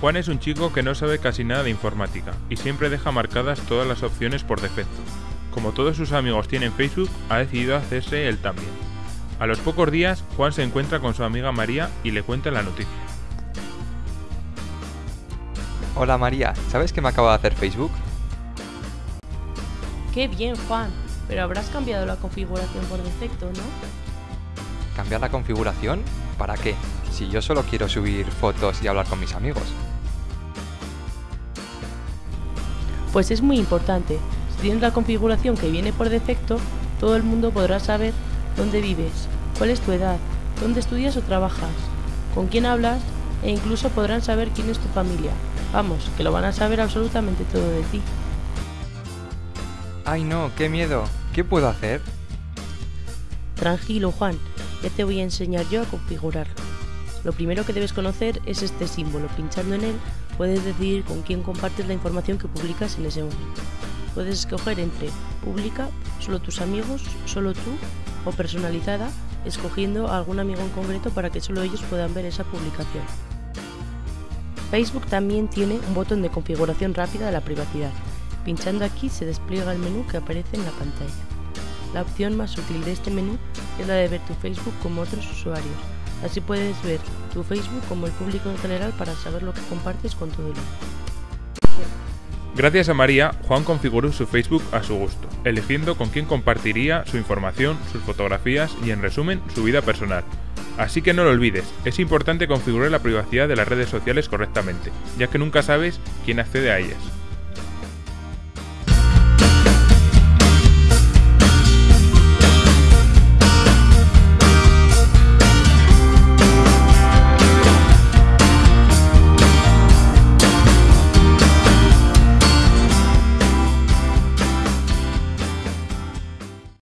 Juan es un chico que no sabe casi nada de informática y siempre deja marcadas todas las opciones por defecto. Como todos sus amigos tienen Facebook, ha decidido hacerse él también. A los pocos días, Juan se encuentra con su amiga María y le cuenta la noticia. Hola María, ¿sabes que me acabo de hacer Facebook? Qué bien, Juan. Pero habrás cambiado la configuración por defecto, ¿no? ¿Cambiar la configuración? ¿Para qué? Si yo solo quiero subir fotos y hablar con mis amigos. Pues es muy importante. Si tienes la configuración que viene por defecto, todo el mundo podrá saber dónde vives, cuál es tu edad, dónde estudias o trabajas, con quién hablas e incluso podrán saber quién es tu familia. Vamos, que lo van a saber absolutamente todo de ti. ¡Ay no! ¡Qué miedo! ¿Qué puedo hacer? Tranquilo, Juan, ya te voy a enseñar yo a configurarlo. Lo primero que debes conocer es este símbolo. Pinchando en él puedes decidir con quién compartes la información que publicas en ese momento. Puedes escoger entre pública, solo tus amigos, solo tú o personalizada, escogiendo a algún amigo en concreto para que solo ellos puedan ver esa publicación. Facebook también tiene un botón de configuración rápida de la privacidad. Pinchando aquí se despliega el menú que aparece en la pantalla. La opción más útil de este menú es la de ver tu Facebook como otros usuarios. Así puedes ver tu Facebook como el público en general para saber lo que compartes con el mundo. Gracias a María, Juan configuró su Facebook a su gusto, eligiendo con quién compartiría su información, sus fotografías y en resumen su vida personal. Así que no lo olvides, es importante configurar la privacidad de las redes sociales correctamente, ya que nunca sabes quién accede a ellas.